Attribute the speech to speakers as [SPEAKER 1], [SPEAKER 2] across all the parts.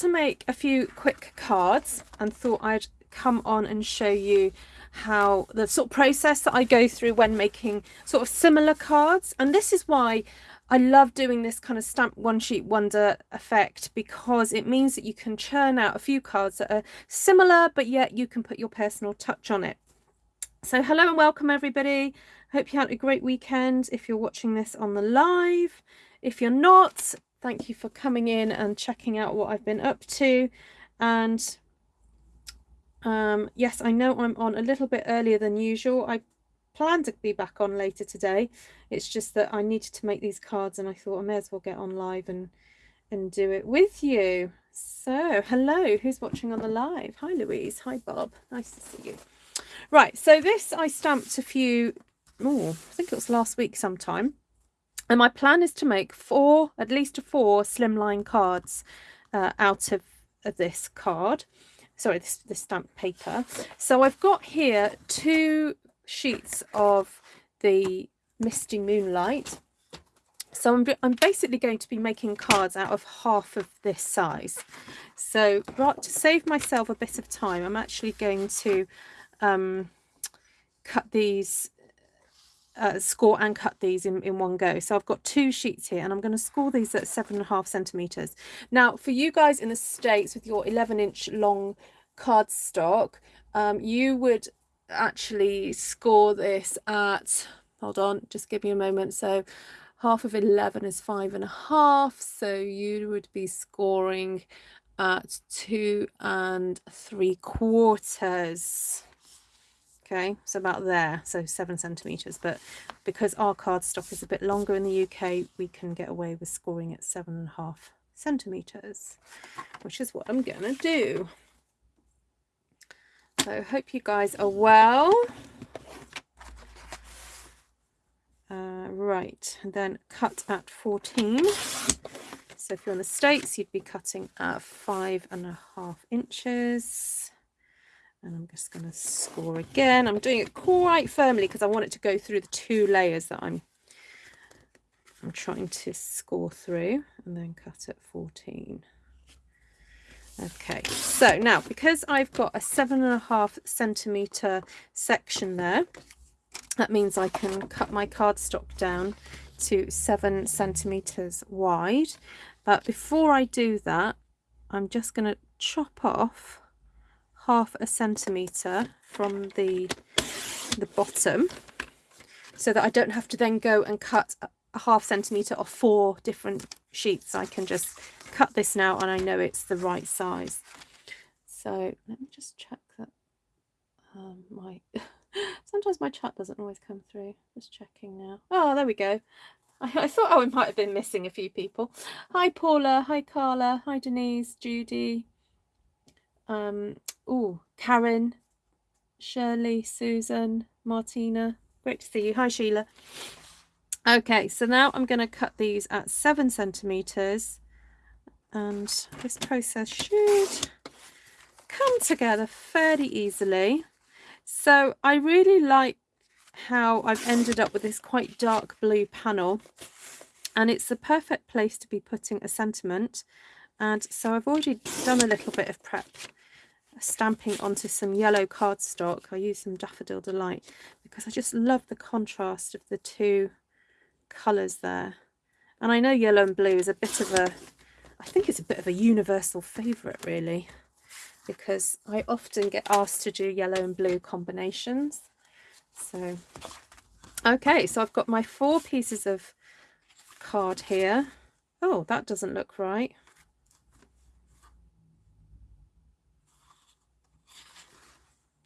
[SPEAKER 1] to make a few quick cards and thought I'd come on and show you how the sort of process that I go through when making sort of similar cards. And this is why I love doing this kind of stamp one sheet wonder effect because it means that you can churn out a few cards that are similar, but yet you can put your personal touch on it. So hello and welcome everybody. Hope you had a great weekend if you're watching this on the live. If you're not, thank you for coming in and checking out what I've been up to. And um, yes, I know I'm on a little bit earlier than usual. I plan to be back on later today. It's just that I needed to make these cards and I thought I may as well get on live and, and do it with you. So, hello, who's watching on the live? Hi, Louise. Hi, Bob. Nice to see you. Right, so this I stamped a few, oh, I think it was last week sometime. And my plan is to make four, at least four slimline cards uh, out of, of this card sorry, this, this stamp paper. So I've got here two sheets of the Misty Moonlight. So I'm, I'm basically going to be making cards out of half of this size. So to save myself a bit of time, I'm actually going to um, cut these uh, score and cut these in, in one go. So I've got two sheets here and I'm going to score these at seven and a half centimeters. Now for you guys in the States with your 11 inch long cardstock, um, you would actually score this at, hold on, just give me a moment. So half of 11 is five and a half. So you would be scoring at two and three quarters okay? So about there so seven centimeters. But because our cardstock is a bit longer in the UK we can get away with scoring at seven and a half centimeters which is what I'm gonna do. So hope you guys are well. Uh, right then cut at 14 so if you're in the States you'd be cutting at five and a half inches and I'm just going to score again. I'm doing it quite firmly because I want it to go through the two layers that I'm I'm trying to score through and then cut at 14. Okay, so now because I've got a seven and a half centimeter section there, that means I can cut my cardstock down to seven centimeters wide. But before I do that, I'm just going to chop off half a centimetre from the, the bottom so that I don't have to then go and cut a half centimetre off four different sheets. I can just cut this now and I know it's the right size. So let me just check that um, my sometimes my chat doesn't always come through. Just checking now. Oh, there we go. I, I thought oh, I might have been missing a few people. Hi Paula, hi Carla, hi Denise, Judy, um, oh, Karen, Shirley, Susan, Martina. Great to see you. Hi, Sheila. Okay, so now I'm going to cut these at seven centimeters and this process should come together fairly easily. So I really like how I've ended up with this quite dark blue panel and it's the perfect place to be putting a sentiment and so I've already done a little bit of prep stamping onto some yellow cardstock. I use some Daffodil Delight because I just love the contrast of the two colours there. And I know yellow and blue is a bit of a, I think it's a bit of a universal favourite really because I often get asked to do yellow and blue combinations. So, okay, so I've got my four pieces of card here. Oh, that doesn't look right.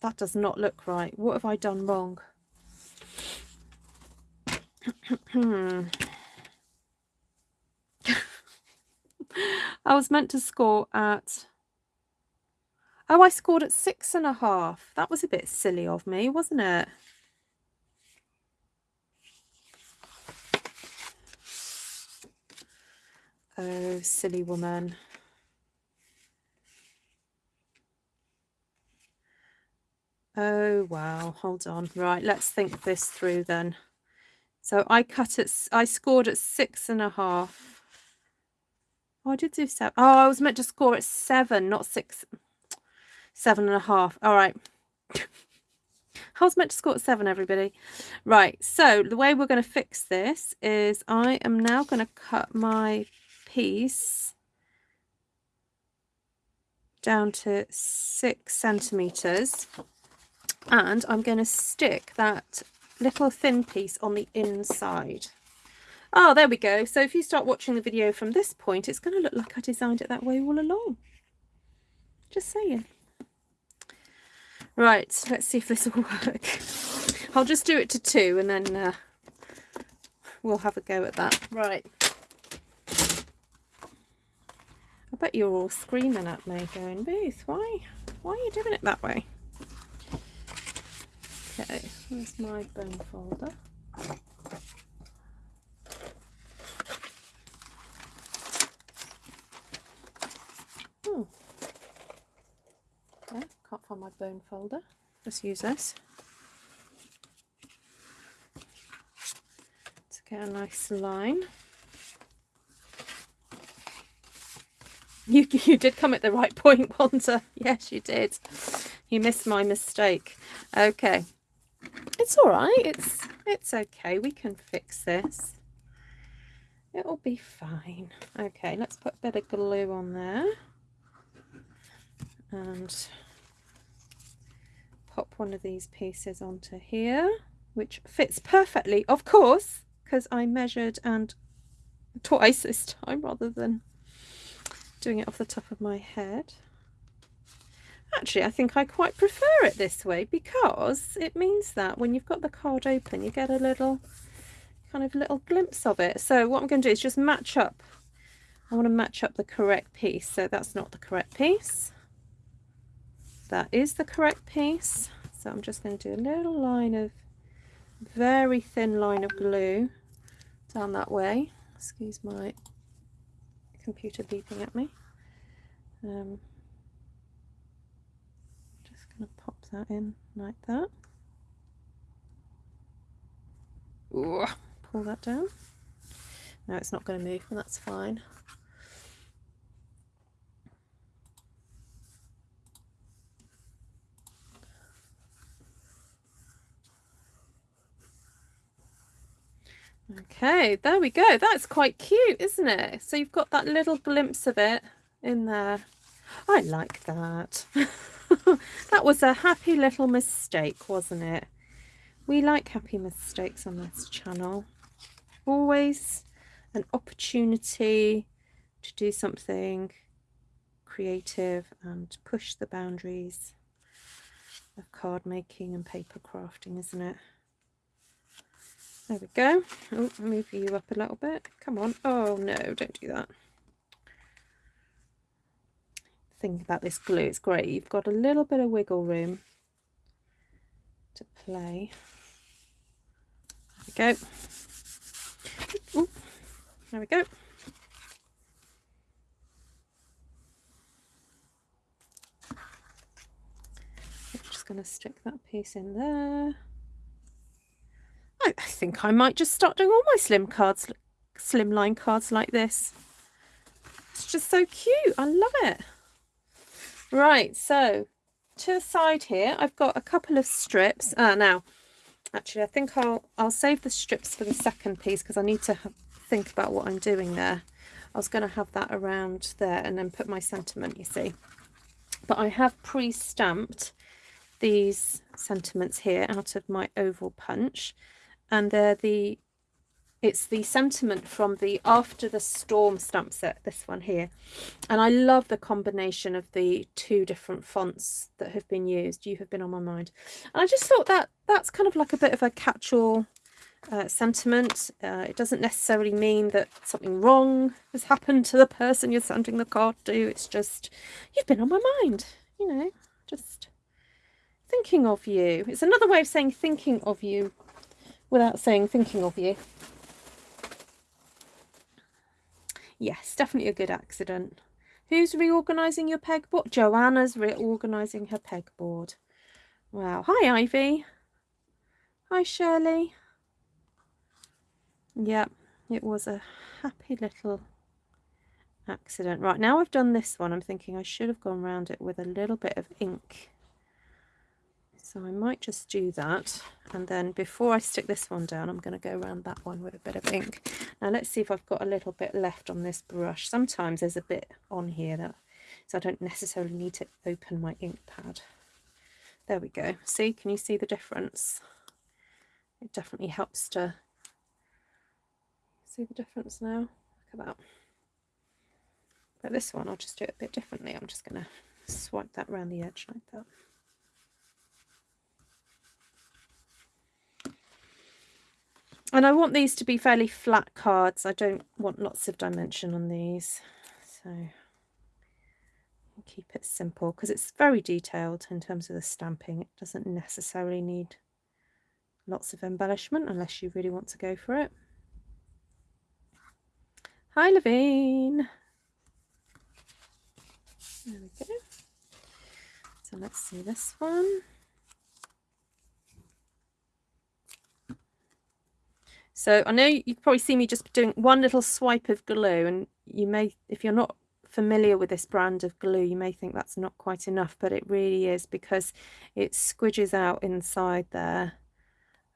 [SPEAKER 1] That does not look right. What have I done wrong? I was meant to score at... Oh, I scored at six and a half. That was a bit silly of me, wasn't it? Oh, silly woman. Oh, wow. Hold on. Right, let's think this through then. So I cut it, I scored at six and a half. Oh, I did do seven. Oh, I was meant to score at seven, not six. Seven and a half. All right. I was meant to score at seven, everybody. Right, so the way we're going to fix this is I am now going to cut my piece down to six centimetres and I'm going to stick that little thin piece on the inside. Oh, there we go. So if you start watching the video from this point, it's going to look like I designed it that way all along. Just saying. Right, let's see if this will work. I'll just do it to two and then uh, we'll have a go at that. Right. I bet you're all screaming at me going, Booth, why, why are you doing it that way? Okay, here's my bone folder. Hmm. Oh, okay, can't find my bone folder. Let's use this. To get a nice line. You, you did come at the right point, Wanda. Yes, you did. You missed my mistake. Okay. It's all right. It's, it's okay. We can fix this. It'll be fine. Okay, let's put a bit of glue on there. And pop one of these pieces onto here, which fits perfectly, of course, because I measured and twice this time rather than doing it off the top of my head. Actually, I think I quite prefer it this way because it means that when you've got the card open, you get a little kind of little glimpse of it. So what I'm going to do is just match up. I want to match up the correct piece. So that's not the correct piece that is the correct piece so I'm just going to do a little line of very thin line of glue down that way excuse my computer beeping at me um, just going to pop that in like that Ooh, pull that down no it's not going to move and that's fine Okay, there we go. That's quite cute, isn't it? So you've got that little glimpse of it in there. I like that. that was a happy little mistake, wasn't it? We like happy mistakes on this channel. Always an opportunity to do something creative and push the boundaries of card making and paper crafting, isn't it? There we go. Oh, move you up a little bit. Come on. Oh, no, don't do that. Think about this glue. It's great. You've got a little bit of wiggle room to play. There we go. Ooh, there we go. I'm just going to stick that piece in there. I, think I might just start doing all my slim cards, slimline cards like this. It's just so cute. I love it. Right, so to the side here, I've got a couple of strips. Uh, now, actually, I think I'll I'll save the strips for the second piece because I need to think about what I'm doing there. I was going to have that around there and then put my sentiment, you see. But I have pre-stamped these sentiments here out of my oval punch and they're the it's the sentiment from the after the storm stamp set this one here. And i love the combination of the two different fonts that have been used. You have been on my mind. And i just thought that that's kind of like a bit of a catch-all uh, sentiment. Uh, it doesn't necessarily mean that something wrong has happened to the person you're sending the card to. It's just you've been on my mind you know just thinking of you. It's another way of saying thinking of you without saying thinking of you. Yes, definitely a good accident. Who's reorganising your pegboard? Joanna's reorganising her pegboard. Wow. Hi, Ivy. Hi, Shirley. Yep, it was a happy little accident. Right, now I've done this one, I'm thinking I should have gone around it with a little bit of ink. So I might just do that. And then before I stick this one down, I'm going to go around that one with a bit of ink. Now let's see if I've got a little bit left on this brush. Sometimes there's a bit on here that, so I don't necessarily need to open my ink pad. There we go. See, can you see the difference? It definitely helps to see the difference now. Look at that. But this one, I'll just do it a bit differently. I'm just going to swipe that around the edge like that. And I want these to be fairly flat cards. I don't want lots of dimension on these. So keep it simple because it's very detailed in terms of the stamping. It doesn't necessarily need lots of embellishment unless you really want to go for it. Hi Levine. There we go. So let's see this one. So I know you probably see me just doing one little swipe of glue and you may, if you're not familiar with this brand of glue, you may think that's not quite enough, but it really is because it squidges out inside there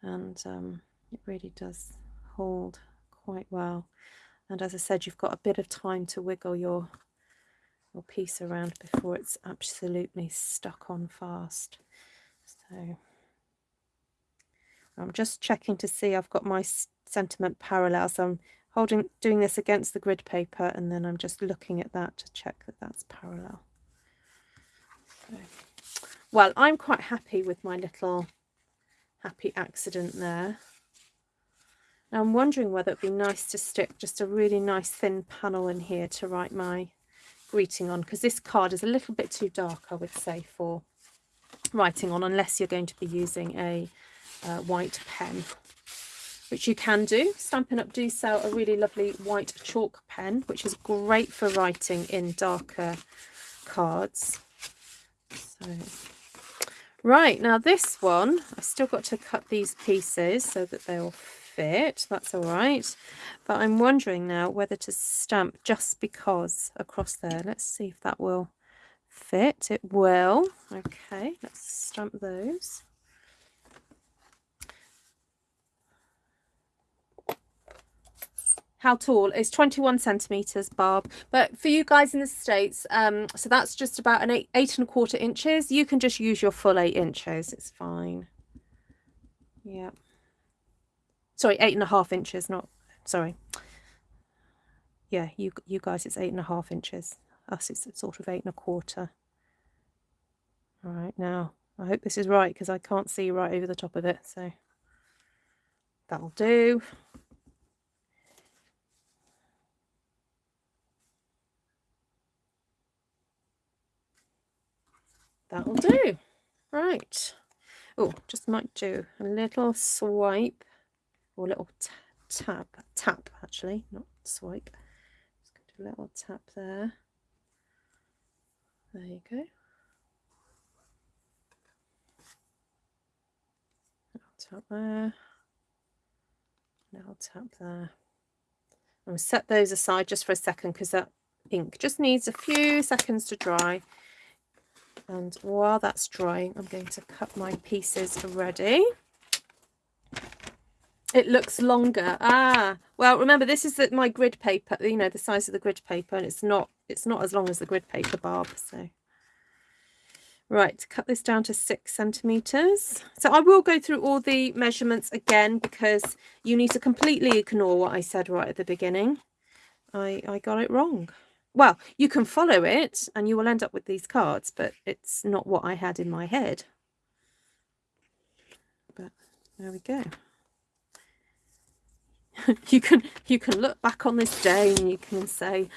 [SPEAKER 1] and um, it really does hold quite well. And as I said, you've got a bit of time to wiggle your, your piece around before it's absolutely stuck on fast. So I'm just checking to see I've got my sentiment parallel. So I'm holding, doing this against the grid paper and then I'm just looking at that to check that that's parallel. So, well, I'm quite happy with my little happy accident there. Now I'm wondering whether it'd be nice to stick just a really nice thin panel in here to write my greeting on because this card is a little bit too dark I would say for writing on unless you're going to be using a uh, white pen, which you can do. Stampin' Up! do sell a really lovely white chalk pen, which is great for writing in darker cards. So, right, now this one, I've still got to cut these pieces so that they'll fit. That's all right. But I'm wondering now whether to stamp just because across there. Let's see if that will fit. It will. Okay, let's stamp those. How tall? Is 21 centimeters barb. But for you guys in the states um so that's just about an eight eight and a quarter inches. You can just use your full eight inches. It's fine. Yeah. Sorry eight and a half inches not sorry. Yeah you you guys it's eight and a half inches. Us it's sort of eight and a quarter. All right now i hope this is right because i can't see right over the top of it so that'll do That'll do. Right. Oh, just might do a little swipe or a little tap, tap actually, not swipe. Just going to do a little tap there. There you go. Tap there. Little tap there. I'm set those aside just for a second because that ink just needs a few seconds to dry and while that's drying I'm going to cut my pieces ready it looks longer. Ah well remember this is the, my grid paper you know the size of the grid paper and it's not it's not as long as the grid paper barb so. Right cut this down to six centimeters. So I will go through all the measurements again because you need to completely ignore what I said right at the beginning. I I got it wrong well, you can follow it and you will end up with these cards, but it's not what I had in my head. But there we go. you can you can look back on this day and you can say,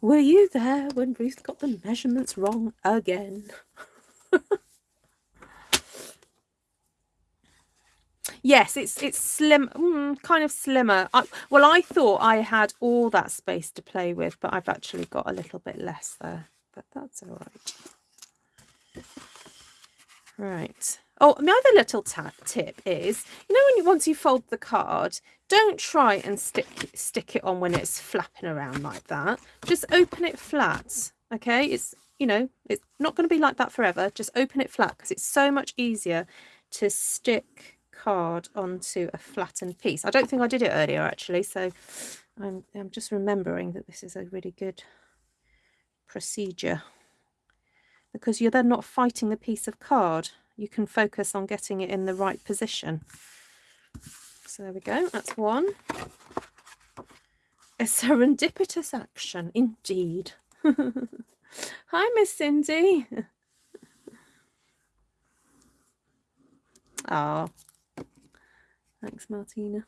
[SPEAKER 1] were you there when Ruth got the measurements wrong again? Yes, it's it's slim, mm, kind of slimmer. I, well, I thought I had all that space to play with, but I've actually got a little bit less there. But that's all right. Right. Oh, my other little tip is, you know, when you, once you fold the card, don't try and stick stick it on when it's flapping around like that. Just open it flat. Okay, it's you know it's not going to be like that forever. Just open it flat because it's so much easier to stick card onto a flattened piece. I don't think I did it earlier actually, so I'm I'm just remembering that this is a really good procedure because you're then not fighting the piece of card you can focus on getting it in the right position. So there we go, that's one. A serendipitous action, indeed. Hi, Miss Cindy. Oh. thanks, Martina.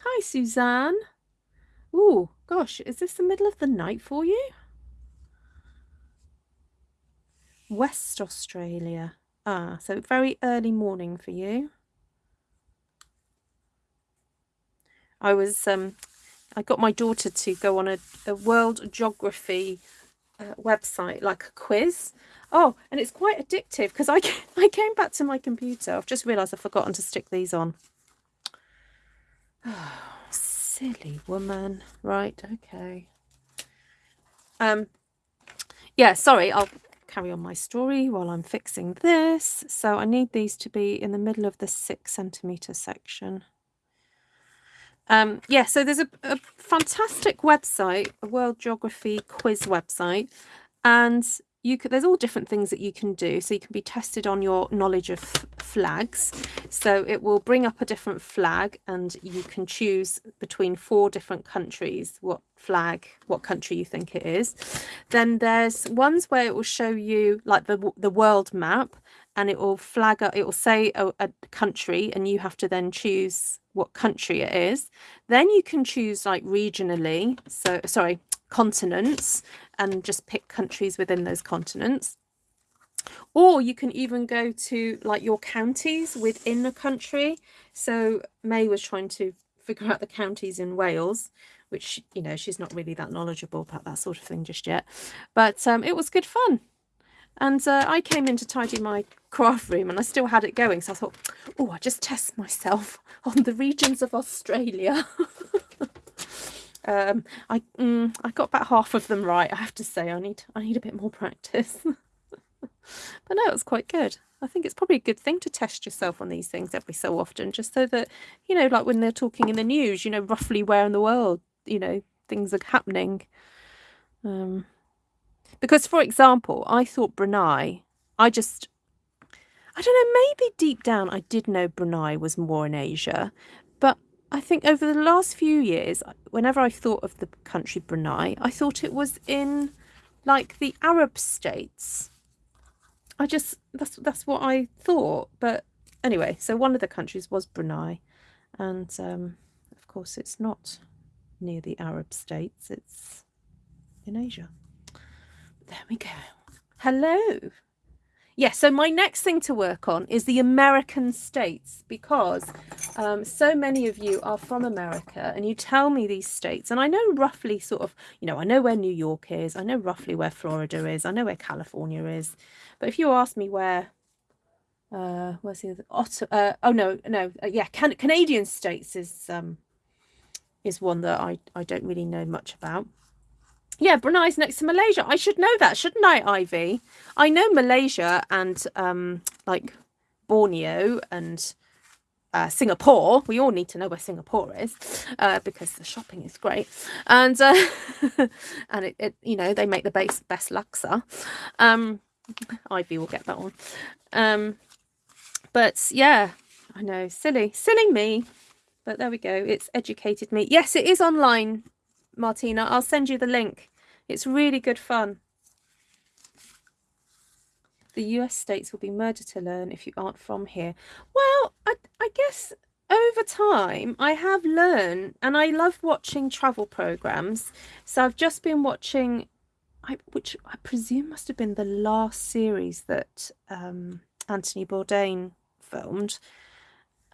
[SPEAKER 1] Hi, Suzanne. Oh, gosh, is this the middle of the night for you? West Australia. Ah, so very early morning for you. I was, um, I got my daughter to go on a, a world geography uh, website, like a quiz. Oh, and it's quite addictive because I, I came back to my computer. I've just realised I've forgotten to stick these on. Silly woman. Right, okay. Um, yeah, sorry, I'll carry on my story while I'm fixing this. So I need these to be in the middle of the six centimeter section. Um, yeah, so there's a, a fantastic website, a World Geography quiz website, and you could, there's all different things that you can do. So you can be tested on your knowledge of flags. So it will bring up a different flag and you can choose between four different countries, what flag, what country you think it is. Then there's ones where it will show you like the, the world map and it will flag it will say a, a country and you have to then choose what country it is. Then you can choose like regionally. So sorry, continents and just pick countries within those continents. Or you can even go to like your counties within a country. So May was trying to figure out the counties in Wales, which, you know, she's not really that knowledgeable about that sort of thing just yet. But um, it was good fun. And uh, I came in to tidy my craft room and I still had it going. So I thought, oh, I just test myself on the regions of Australia. Um, I mm, I got about half of them right. I have to say, I need I need a bit more practice. but no, it was quite good. I think it's probably a good thing to test yourself on these things every so often, just so that you know, like when they're talking in the news, you know roughly where in the world you know things are happening. Um, because, for example, I thought Brunei. I just I don't know, maybe deep down I did know Brunei was more in Asia, I think over the last few years, whenever I thought of the country Brunei, I thought it was in like the Arab states. I just that's that's what I thought. But anyway, so one of the countries was Brunei, and um, of course it's not near the Arab states. It's in Asia. There we go. Hello yeah, so my next thing to work on is the American states because um, so many of you are from America and you tell me these states and I know roughly sort of, you know, I know where New York is, I know roughly where Florida is, I know where California is. But if you ask me where, uh, where's the other, Otto, uh, oh no, no, uh, yeah, Can Canadian states is, um, is one that I, I don't really know much about. Yeah, Brunei's next to Malaysia. I should know that, shouldn't I, Ivy? I know Malaysia and um, like Borneo and uh, Singapore. We all need to know where Singapore is uh, because the shopping is great, and uh, and it, it, you know they make the base best laksa. Um, Ivy will get that one. Um, but yeah, I know, silly, silly me. But there we go. It's educated me. Yes, it is online, Martina. I'll send you the link. It's really good fun. The US states will be murder to learn if you aren't from here. Well, I, I guess over time I have learned and I love watching travel programs. So I've just been watching, I, which I presume must have been the last series that um, Anthony Bourdain filmed.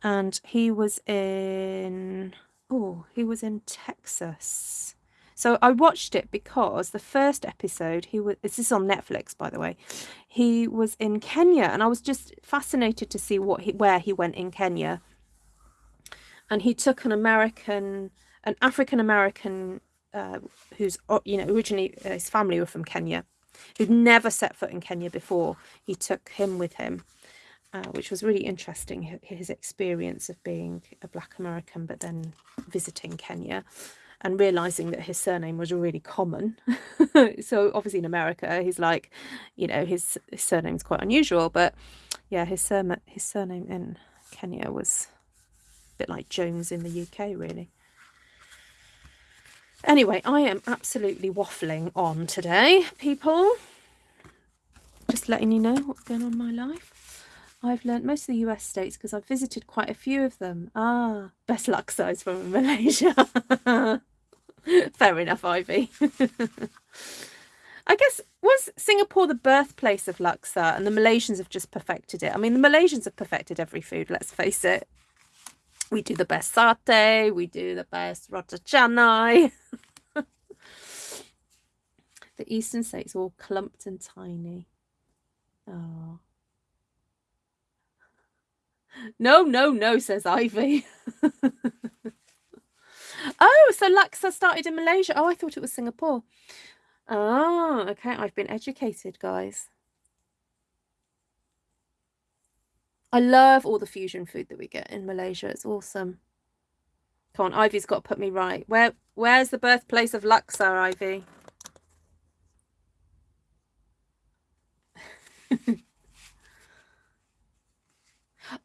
[SPEAKER 1] And he was in, oh, he was in Texas So I watched it because the first episode, he was, this is on Netflix, by the way, he was in Kenya and I was just fascinated to see what he, where he went in Kenya. And he took an American, an African American, uh, who's, you know, originally uh, his family were from Kenya, who'd never set foot in Kenya before. He took him with him uh, which was really interesting, his experience of being a black American, but then visiting Kenya and realizing that his surname was really common. so obviously in America, he's like, you know, his, his surname's quite unusual, but yeah, his, sur his surname in Kenya was a bit like Jones in the UK, really. Anyway, I am absolutely waffling on today, people. Just letting you know what's going on in my life. I've learnt most of the US states because I've visited quite a few of them. Ah, best laksa from Malaysia. Fair enough, Ivy. I guess, was Singapore the birthplace of laksa and the Malaysians have just perfected it? I mean, the Malaysians have perfected every food, let's face it. We do the best satay, we do the best roti canai. the eastern states are all clumped and tiny. Oh. No, no, no, says Ivy. oh, so Laksa started in Malaysia. Oh, I thought it was Singapore. Oh, okay. I've been educated, guys. I love all the fusion food that we get in Malaysia. It's awesome. Come on, Ivy's got to put me right. Where, Where's the birthplace of Laksa, Ivy?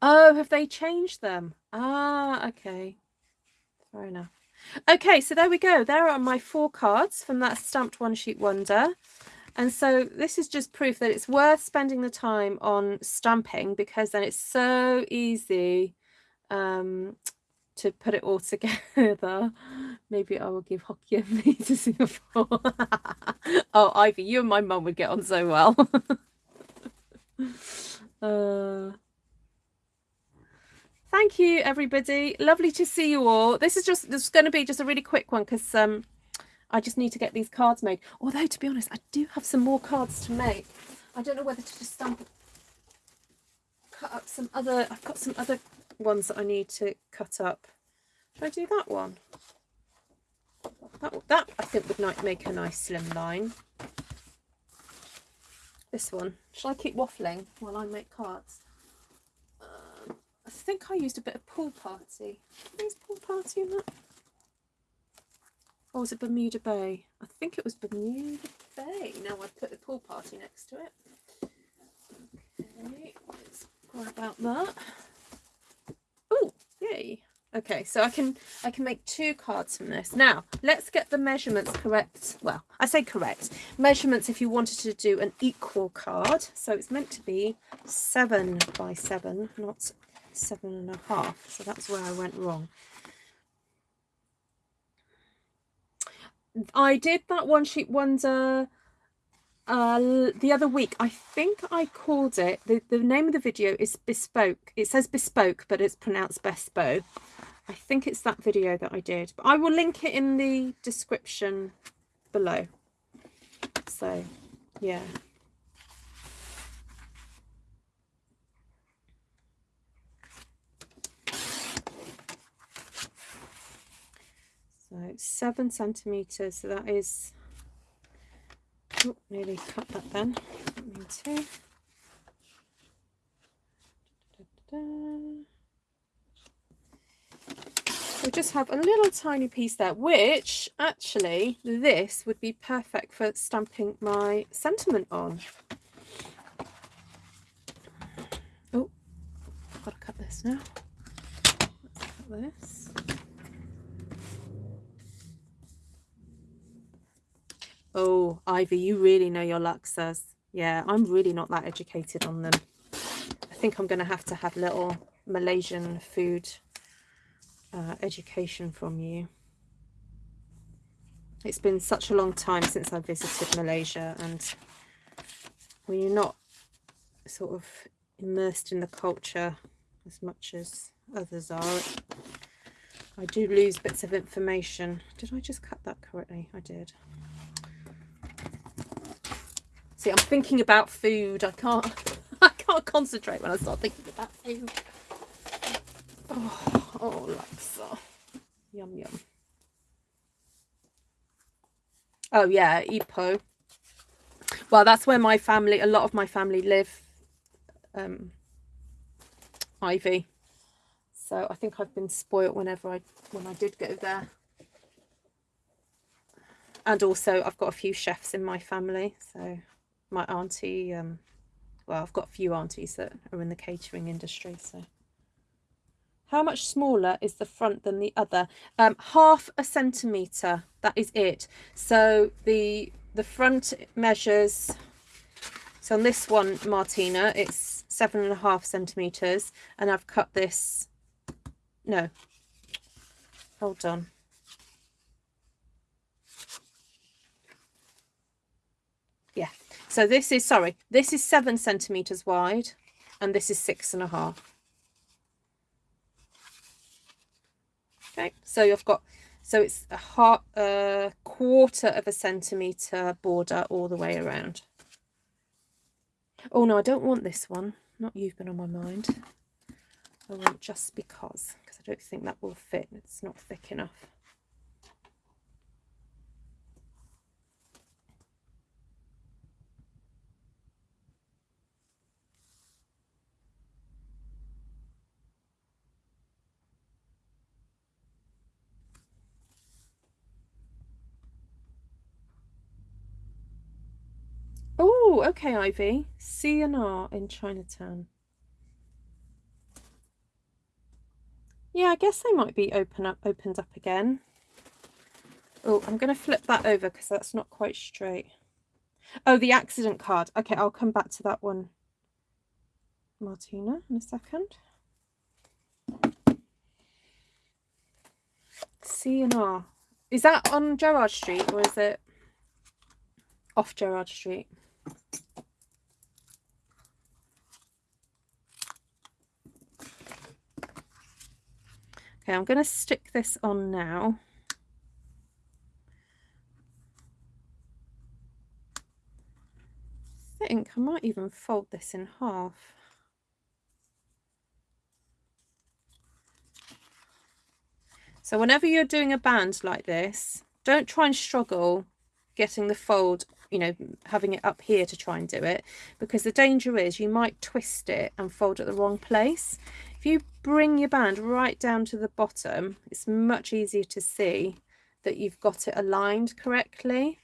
[SPEAKER 1] Oh, have they changed them? Ah, okay. Fair enough. Okay, so there we go. There are my four cards from that stamped one sheet wonder. And so this is just proof that it's worth spending the time on stamping because then it's so easy um, to put it all together. Maybe I will give Hokkien Mee to Singapore. oh, Ivy, you and my mum would get on so well. uh, Thank you, everybody. Lovely to see you all. This is just this is going to be just a really quick one because um, I just need to get these cards made. Although, to be honest, I do have some more cards to make. I don't know whether to just stamp, cut up some other. I've got some other ones that I need to cut up. Should I do that one? That that I think would make a nice slim line. This one. Shall I keep waffling while I make cards? I think I used a bit of pool party. Is pool party in that? Or was it Bermuda Bay? I think it was Bermuda Bay. Now I put the pool party next to it. Okay, let's grab about that. Oh, yay. Okay, so I can I can make two cards from this. Now, let's get the measurements correct. Well, I say correct. Measurements if you wanted to do an equal card. So it's meant to be seven by seven, not seven and a half. So that's where I went wrong. I did that one sheet wonder uh, the other week. I think I called it, the, the name of the video is Bespoke. It says Bespoke, but it's pronounced Bespo. I think it's that video that I did. But I will link it in the description below. So, yeah. So seven centimeters. So that is oh, nearly cut that then. Too. We just have a little tiny piece there, which actually this would be perfect for stamping my sentiment on. Oh, I've got to cut this now. Let's cut this. Oh, Ivy, you really know your laksas. Yeah, I'm really not that educated on them. I think I'm going to have to have little Malaysian food uh, education from you. It's been such a long time since I visited Malaysia and when you're not sort of immersed in the culture as much as others are, I do lose bits of information. Did I just cut that correctly? I did. See, I'm thinking about food. I can't I can't concentrate when I start thinking about food. Oh, oh laksa. Yum yum. Oh yeah, Ipoh. Well, that's where my family, a lot of my family live. Um, Ivy. So I think I've been spoilt whenever I when I did go there. And also I've got a few chefs in my family. So my auntie, um, well, I've got a few aunties that are in the catering industry. So how much smaller is the front than the other? Um, half a centimetre, that is it. So the the front measures, so on this one, Martina, it's seven and a half centimetres. And I've cut this, no, hold on. Yeah, so this is, sorry, this is seven centimetres wide and this is six and a half. Okay, so you've got, so it's a, half, a quarter of a centimetre border all the way around. Oh no, I don't want this one. Not you've been on my mind. I want just because, because I don't think that will fit. It's not thick enough. Okay, Ivy. C and R in Chinatown. Yeah, I guess they might be open up, opened up again. Oh, I'm going to flip that over because that's not quite straight. Oh, the accident card. Okay, I'll come back to that one, Martina, in a second. C and R. Is that on Gerrard Street or is it off Gerrard Street? Okay, I'm going to stick this on now. I think I might even fold this in half. So whenever you're doing a band like this, don't try and struggle getting the fold, you know, having it up here to try and do it, because the danger is you might twist it and fold at the wrong place. If you bring your band right down to the bottom, it's much easier to see that you've got it aligned correctly.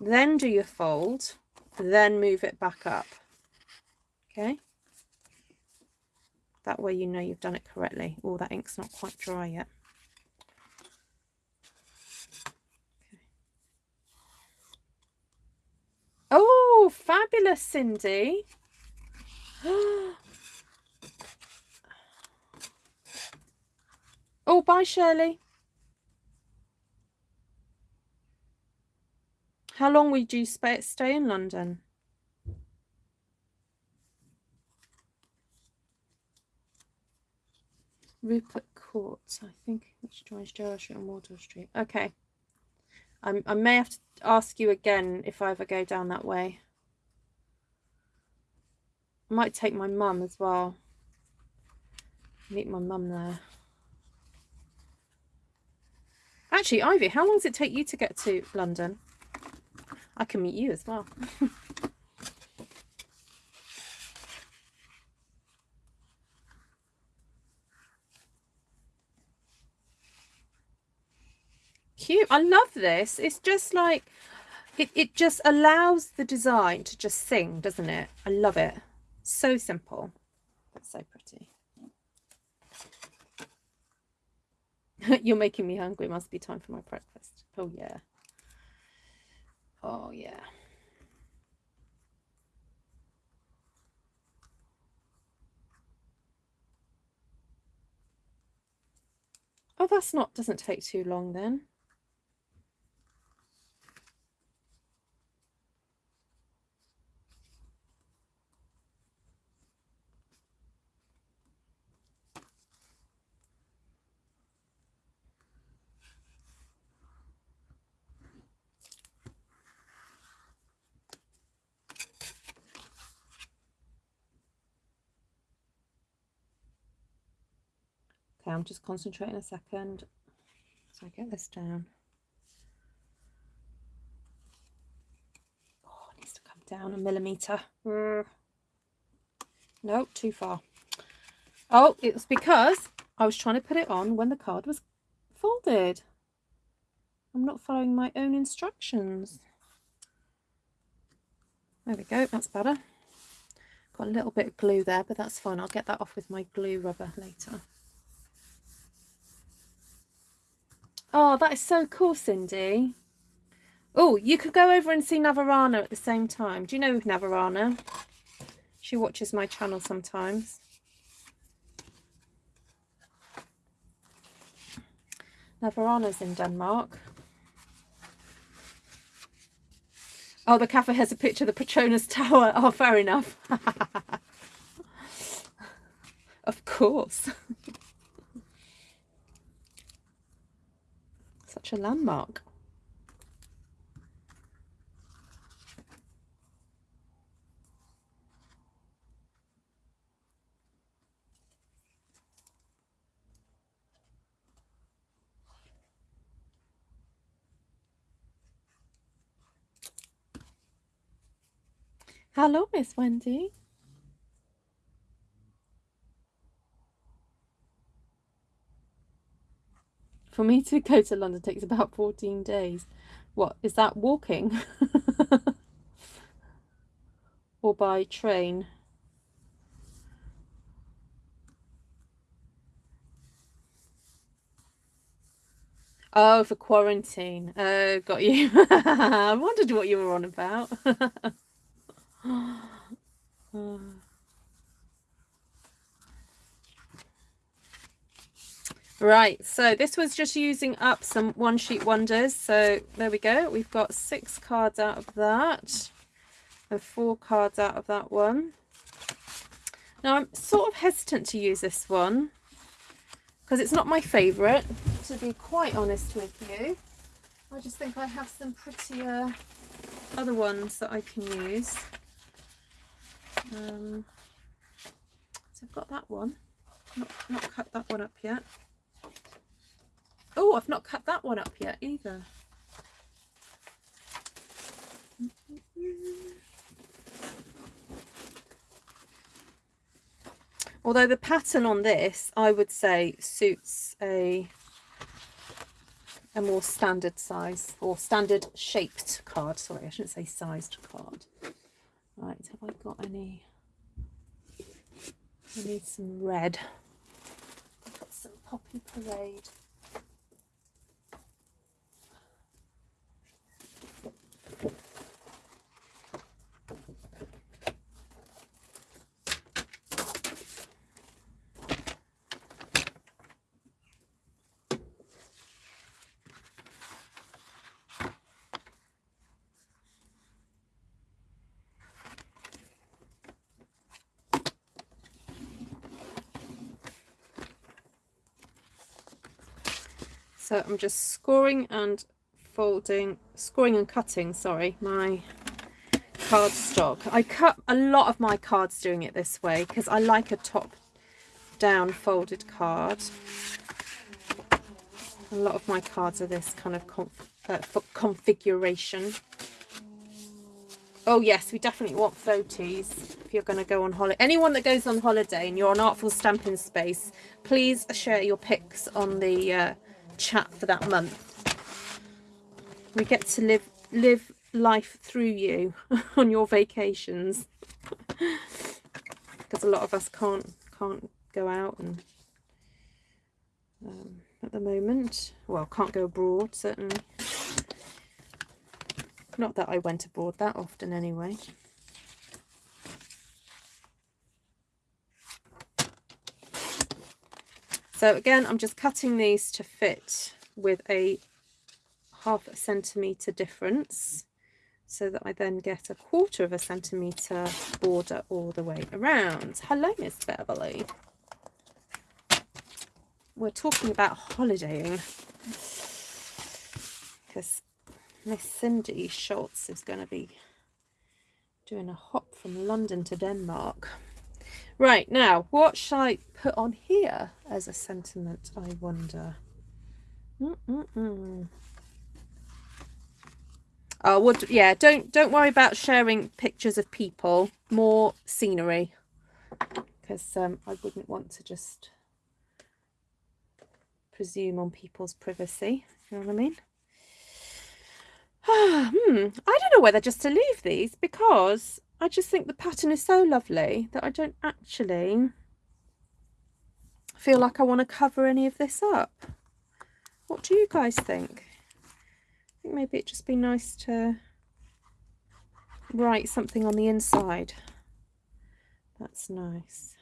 [SPEAKER 1] Then do your fold, then move it back up. Okay. That way you know you've done it correctly. Oh, that ink's not quite dry yet. Oh, fabulous, Cindy. Oh, Oh, bye, Shirley. How long would you stay in London? Rupert Court, I think, which joins Gerrard Street and Wardour Street. Okay. I, I may have to ask you again if I ever go down that way. I might take my mum as well. Meet my mum there. Actually, Ivy, how long does it take you to get to London? I can meet you as well. Cute. I love this. It's just like, it, it just allows the design to just sing, doesn't it? I love it. So simple, so pretty. You're making me hungry. Must be time for my breakfast. Oh, yeah. Oh, yeah. Oh, that's not, doesn't take too long then. I'm just concentrating a second. So I get this down. Oh, it needs to come down a millimetre. No, too far. Oh, it's because I was trying to put it on when the card was folded. I'm not following my own instructions. There we go, that's better. Got a little bit of glue there, but that's fine. I'll get that off with my glue rubber later. Oh, that is so cool, Cindy. Oh, you could go over and see Navarana at the same time. Do you know Navarana? She watches my channel sometimes. Navarana's in Denmark. Oh, the cafe has a picture of the Petronas Tower. Oh, fair enough. of course. Such a landmark. Hello, Miss Wendy. For me to go to London takes about 14 days. What, is that walking? or by train? Oh, for quarantine. Oh, got you. I wondered what you were on about. Uh, Right, so this was just using up some one sheet wonders. So there we go. We've got six cards out of that and four cards out of that one. Now I'm sort of hesitant to use this one because it's not my favourite, to be quite honest with you. I just think I have some prettier other ones that I can use. Um, so I've got that one. Not, not cut that one up yet. Oh, I've not cut that one up yet either. Although the pattern on this, I would say, suits a a more standard size or standard shaped card. Sorry, I shouldn't say sized card. Right, have I got any? I need some red. I've got some Poppy Parade. So I'm just scoring and folding, scoring and cutting, sorry, my cardstock. I cut a lot of my cards doing it this way because I like a top down folded card. A lot of my cards are this kind of conf uh, configuration. Oh yes, we definitely want photos if you're going to go on holiday. Anyone that goes on holiday and you're on Artful Stamping Space, please share your pics on the uh, chat for that month. We get to live live life through you on your vacations. Because a lot of us can't can't go out and um, at the moment. Well can't go abroad certainly. Not that I went abroad that often anyway So again, I'm just cutting these to fit with a half a centimetre difference so that I then get a quarter of a centimetre border all the way around. Hello, Miss Beverly. We're talking about holidaying because Miss Cindy Schultz is going to be doing a hop from London to Denmark. Right, now, what shall I put on here as a sentiment, I wonder? Mm -mm -mm. Oh, would yeah, don't don't worry about sharing pictures of people, more scenery. Because um, I wouldn't want to just presume on people's privacy, you know what I mean? hmm, I don't know whether just to leave these because I just think the pattern is so lovely that I don't actually feel like I want to cover any of this up. What do you guys think? I think maybe it'd just be nice to write something on the inside. That's nice.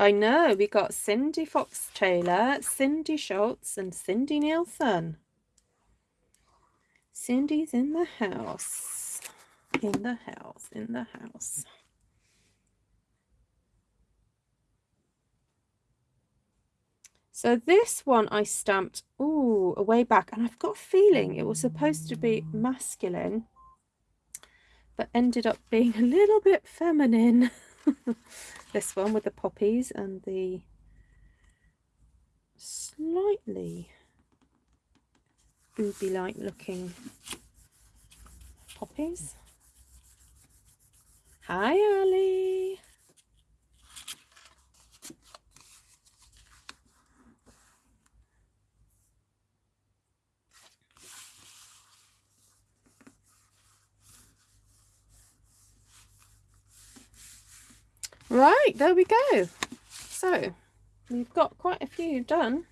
[SPEAKER 1] I know, we got Cindy Fox Taylor, Cindy Schultz and Cindy Nielsen. Cindy's in the house. In the house, in the house. So this one I stamped, ooh, way back. And I've got a feeling it was supposed to be masculine, but ended up being a little bit feminine. this one with the poppies and the slightly booby-like looking poppies. Hi Ali! Right, there we go. So we've got quite a few done.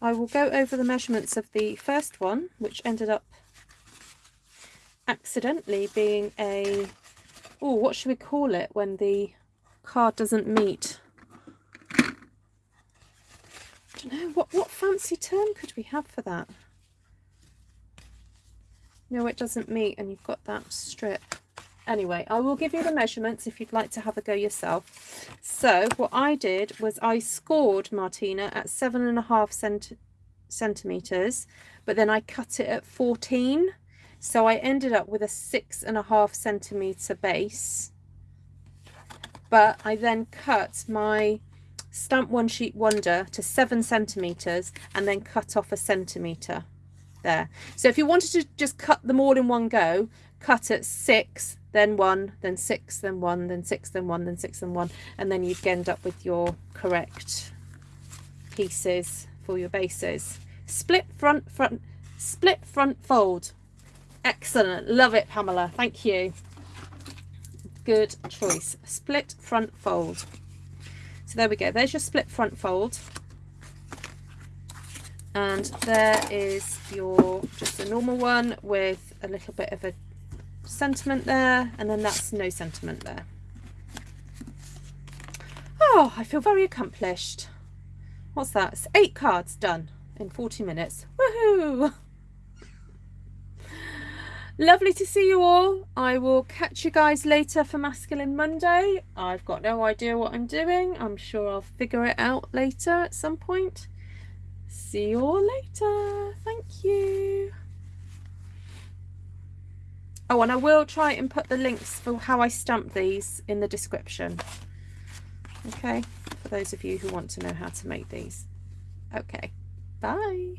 [SPEAKER 1] I will go over the measurements of the first one, which ended up accidentally being a, oh, what should we call it when the card doesn't meet? I don't know, what, what fancy term could we have for that? No, it doesn't meet and you've got that strip anyway I will give you the measurements if you'd like to have a go yourself. So what I did was I scored Martina at seven and a half cent centimeters but then I cut it at 14 so I ended up with a six and a half centimeter base. But I then cut my stamp one sheet wonder to seven centimeters and then cut off a centimeter there. So if you wanted to just cut them all in one go cut at six then one, then six, then one, then six, then one, then six, then one, and then you'd end up with your correct pieces for your bases. Split front, front, split front fold. Excellent. Love it, Pamela. Thank you. Good choice. Split front fold. So there we go. There's your split front fold. And there is your just a normal one with a little bit of a sentiment there and then that's no sentiment there. Oh, I feel very accomplished. What's that? It's eight cards done in 40 minutes. Woohoo! Lovely to see you all. I will catch you guys later for Masculine Monday. I've got no idea what I'm doing. I'm sure I'll figure it out later at some point. See you all later. Thank you. Oh, and I will try and put the links for how I stamp these in the description. Okay, for those of you who want to know how to make these. Okay, bye.